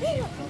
¡Mira!